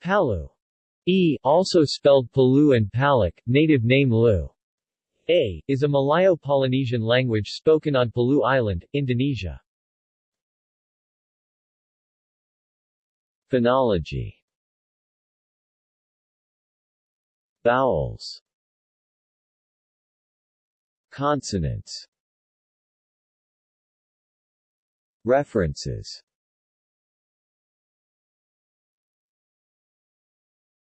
Palu. E, also spelled Palu and Palak, native name Lu. A, is a Malayo-Polynesian language spoken on Palu Island, Indonesia. Phonology. Vowels. Consonants. References.